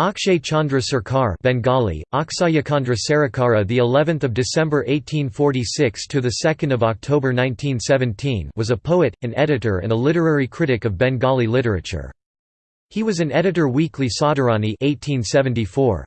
Akshay Chandra Sarkar Bengali Aksayakandra Sarakara the 11th of December 1846 to the 2nd of October 1917 was a poet an editor and a literary critic of Bengali literature. He was an editor weekly Sadharani 1874